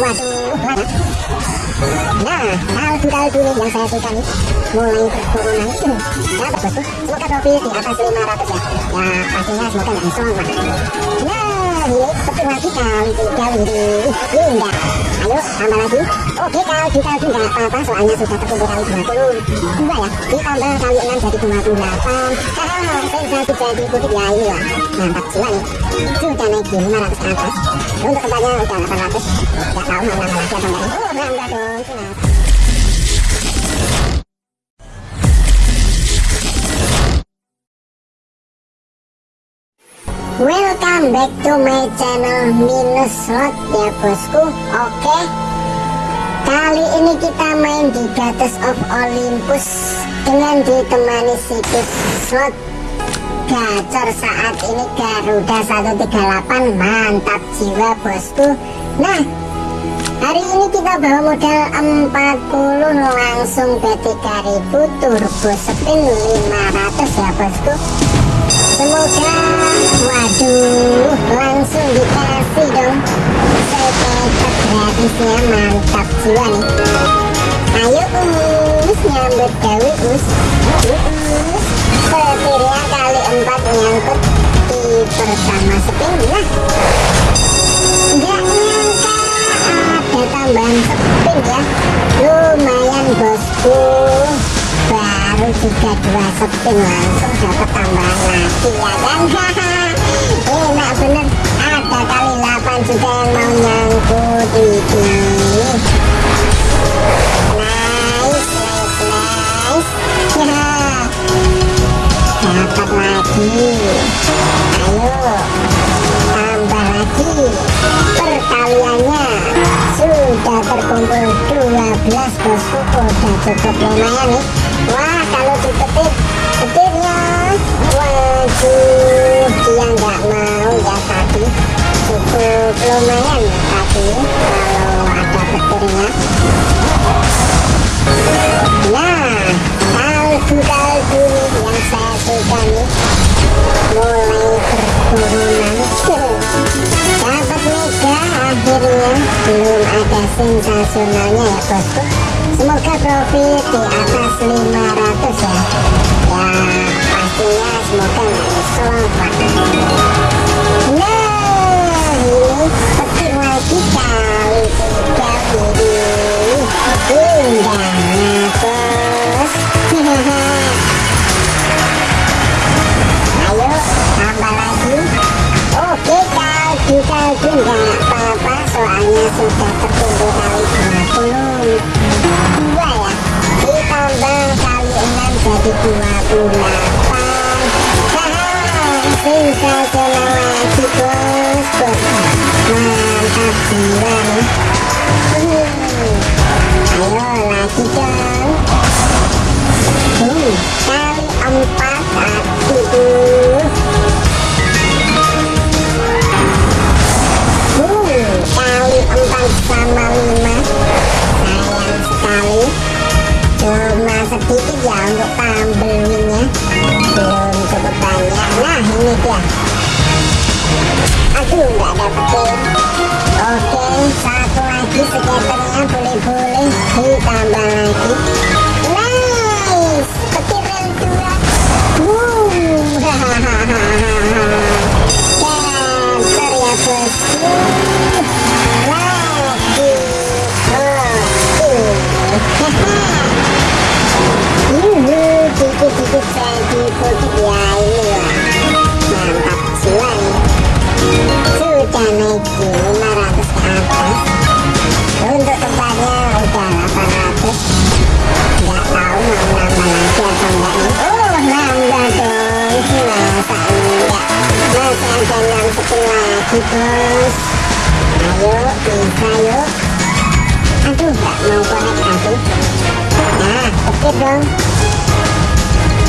waduh nah kaldu-kaldu nih yang saya suka nih mulai berturunan ya bosku semoga profit di atas 500 ya. Ya pastinya semoga nggak nyesel lah nah petir lagi kali tiga ini indah ayo tambah lagi oke kaldu kaldu nggak apa-apa soalnya sudah terkumpul kali 22 ya ditambah kali 6 jadi 28 hahaha sensasi jadi putih ya lah mantap jiwa nih sudah naik di 500 ke atas untuk tempatnya udah 800 nggak tahu nambah lagi atau enggak oh dong Welcome back to my channel Minus Slot ya bosku. Oke. Kali ini kita main di Goddess of Olympus Dengan ditemani situs slot Gacor saat ini Garuda 138 Mantap jiwa bosku. Nah Hari ini kita bawa modal 40 langsung B3000 turbo spin 500 ya bosku Semoga waduh langsung dikasih dong sepetak gratisnya mantap jiwa nih Ayo us nyambut gawe us Setirnya kali 4 nyangkut di pertama spin nah Nggak nyangka ada tambahan spin ya Lumayan bosku baru juga dua spin dapat tambahan lagi ya kan enak bener ada kali 8 juga yang mau nyangkut ya terkumpul 12 bosku udah cukup lumayan nih wah kalau dipetik petirnya waduh dia nggak mau ya tadi cukup lumayan ya tadi kalau ada petirnya nah kaldu-kaldu nih yang saya suka nih mulai berturunan dapat mega akhirnya. Belum ada sensasionalnya ya bosku. Semoga profit di atas 500 ya. Ya semoga nggak nah ini lagi kali tiga ini indah bos ayo tambah lagi oke kaldu kaldu nggak apa-apa soalnya sudah terkumpul kali 20 dua ya ditambah kali 6 jadi 28 sensasional lagi bos bos mantap jiwa lagi dong kali 4 aduh ya ini lah Mantap jiwa nih Sudah naik di 500 ke atas Untuk tempatnya udah 800 Nggak tahu mau nambah lagi enggak Masih ada 6 spin lagi bos Ayo bisa yuk Aduh nggak mau Nah petir dong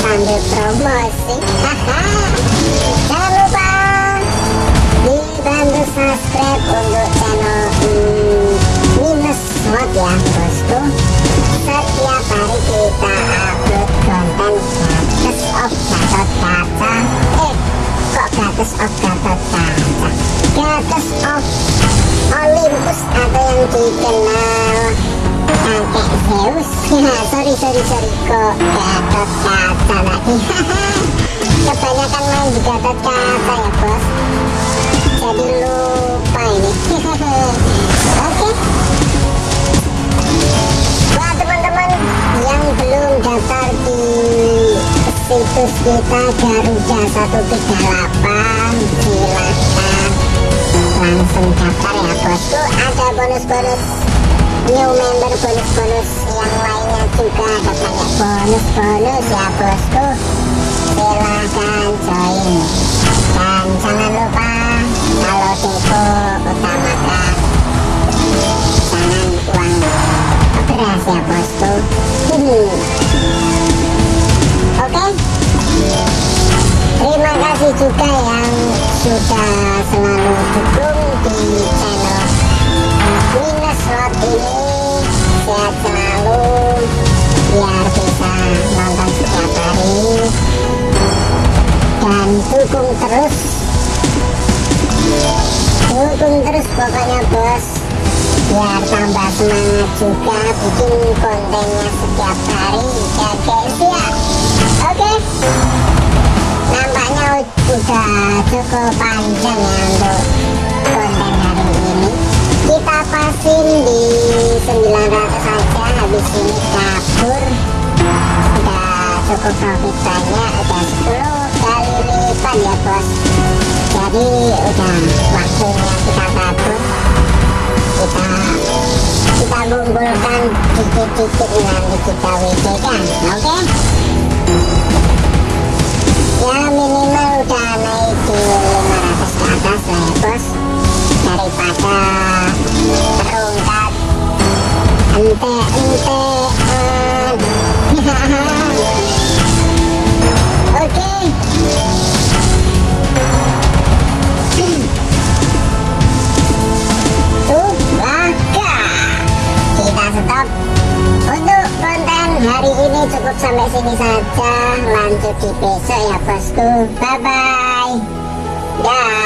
sambil promosi. Jangan lupa dibantu subscribe untuk channel hmm, minus mod ya bosku. Setiap hari kita upload konten gratis of Gatot Kaca eh kok gratis of Gatot Kaca gratis of Olympus atau yang dikenal kakek Zeus ya sorry sorry sorry. Kok Gatot Kaca lagi? Kebanyakan main di Gatot Kaca ya bos. Jadi lupa ini. Oke. Buat teman-teman yang belum daftar di situs kita Garuda 138 silahkan langsung daftar ya bosku ada bonus-bonus new member bonus-bonus yang lainnya juga ada banyak. Bonus-bonus ya bosku. Silahkan join dan jangan lupa kalau depo utamakan terus. Dukung terus pokoknya bos. Biar tambah semangat juga bikin kontennya setiap hari ya guys ya. Oke. Nampaknya udah cukup panjang ya untuk konten hari ini. Kita pasin di 900 saja habis ini kabur udah cukup profit banyak udah 10 kali lipat ya bos jadi udah waktunya kita kabur kita kita kumpulkan dikit-dikit nanti kita WD kan oke okay? cukup sampai sini saja. Lanjut di besok ya bosku. Bye bye ya